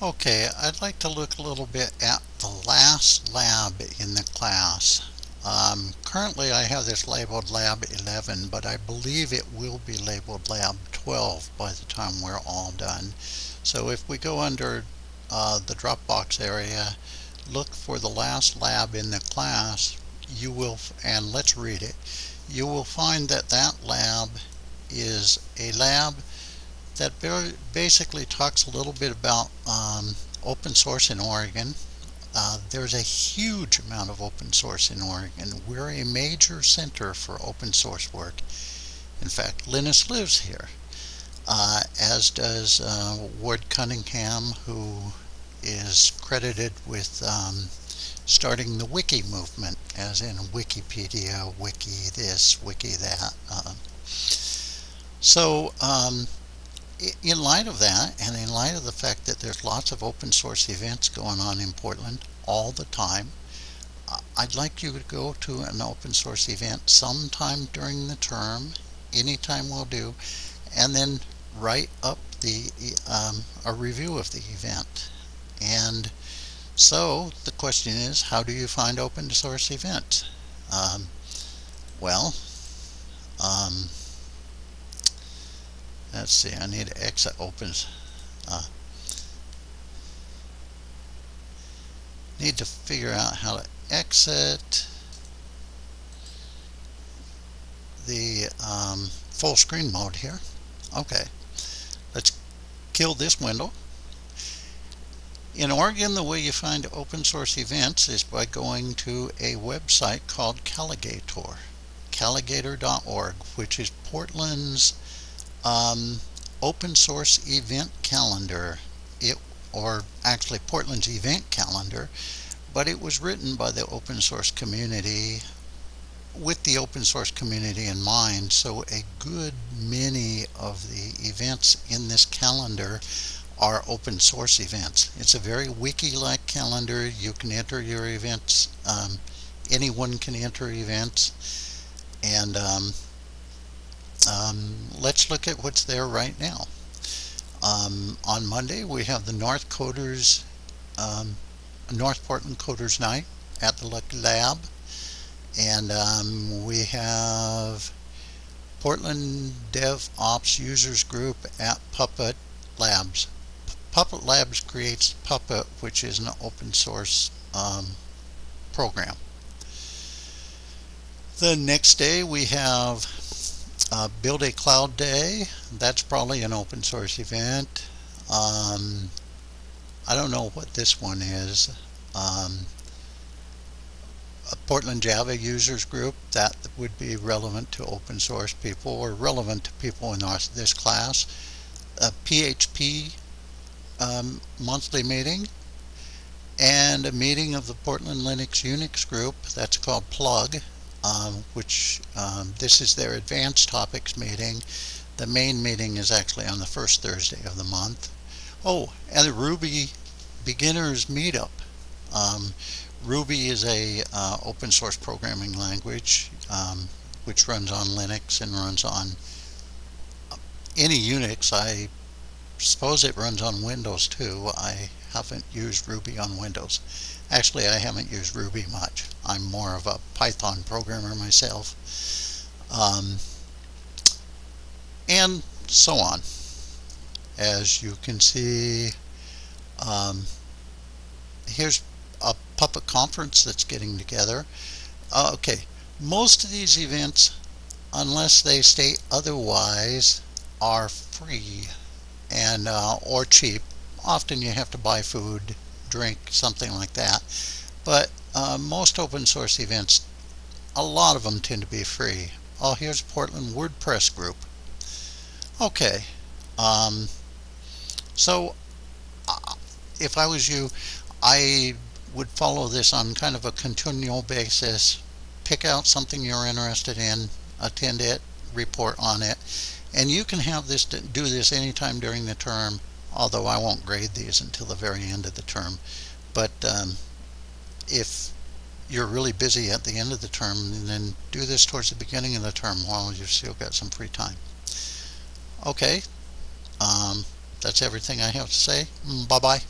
Okay, I'd like to look a little bit at the last lab in the class. Um, currently I have this labeled lab 11 but I believe it will be labeled lab 12 by the time we're all done. So if we go under uh, the Dropbox area look for the last lab in the class you will and let's read it you will find that that lab is a lab that basically talks a little bit about um, open source in Oregon. Uh, there's a huge amount of open source in Oregon. We're a major center for open source work. In fact, Linus lives here, uh, as does uh, Ward Cunningham, who is credited with um, starting the wiki movement, as in Wikipedia, wiki this, wiki that. Uh, so um, in light of that, and in light of the fact that there's lots of open source events going on in Portland all the time, I'd like you to go to an open source event sometime during the term, anytime will do, and then write up the um, a review of the event. And so the question is, how do you find open source events? Um, well, um, let's see I need to exit opens uh, need to figure out how to exit the um, full screen mode here. Okay let's kill this window. In Oregon the way you find open source events is by going to a website called Calagator calagator.org which is Portland's um, open source event calendar. It or actually Portland's event calendar. But it was written by the open source community with the open source community in mind. So a good many of the events in this calendar are open source events. It's a very wiki like calendar. You can enter your events um, anyone can enter events. And um, um, let's look at what's there right now. Um, on Monday we have the North Coders, um, North Portland Coders Night at the Lucky Lab and um, we have Portland DevOps Users Group at Puppet Labs. Puppet Labs creates Puppet which is an open source um, program. The next day we have uh, build a cloud day that's probably an open source event. Um, I don't know what this one is. Um, a Portland Java users group that would be relevant to open source people or relevant to people in our, this class. A PHP um, monthly meeting and a meeting of the Portland Linux Unix group that's called plug um, which um, this is their advanced topics meeting. The main meeting is actually on the first Thursday of the month. Oh, and the Ruby Beginners Meetup. Um, Ruby is a uh, open source programming language um, which runs on Linux and runs on any Unix. I suppose it runs on Windows too. I haven't used Ruby on Windows. Actually, I haven't used Ruby much. I'm more of a Python programmer myself. Um, and so on. As you can see, um, here's a Puppet conference that's getting together. Uh, okay, most of these events, unless they state otherwise, are free and uh, or cheap often you have to buy food drink something like that but uh, most open source events a lot of them tend to be free. Oh here's Portland WordPress group. Okay um, so uh, if I was you I would follow this on kind of a continual basis pick out something you're interested in attend it report on it and you can have this do this anytime during the term although I won't grade these until the very end of the term but um, if you're really busy at the end of the term then do this towards the beginning of the term while you've still got some free time. Okay um, that's everything I have to say. Mm, bye bye